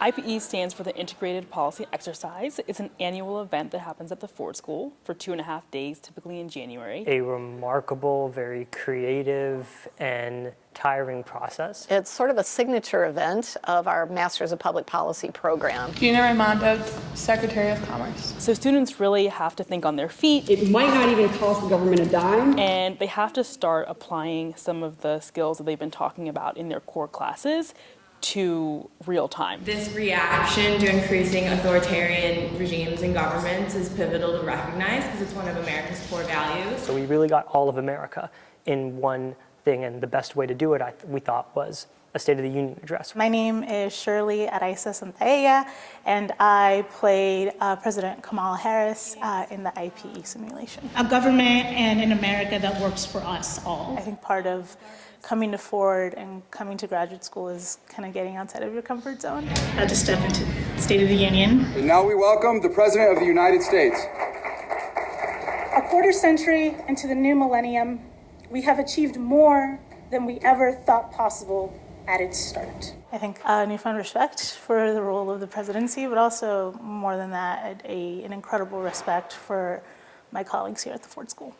IPE stands for the Integrated Policy Exercise. It's an annual event that happens at the Ford School for two and a half days, typically in January. A remarkable, very creative, and tiring process. It's sort of a signature event of our Masters of Public Policy program. Gina Raimondo, Secretary of Commerce. So students really have to think on their feet It might not even cost the government a dime. and they have to start applying some of the skills that they've been talking about in their core classes to real time. This reaction to increasing authoritarian regimes and governments is pivotal to recognize because it's one of America's core values. So we really got all of America in one thing, and the best way to do it, I th- we thought, was a State of the Union address. My name is Shirley Araiza Santaella, and I played uh, President Kamala Harris uh, in the IPE simulation. a government and in America that works for us all. I think part of coming to Ford and coming to graduate school is kind of getting outside of your comfort zone. Had to step into State of the Union. And now we welcome the President of the United States. A quarter century into the new millennium, we have achieved more than we ever thought possible at its start. I think a newfound respect for the role of the presidency, but also more than that, a, an incredible respect for my colleagues here at the Ford School.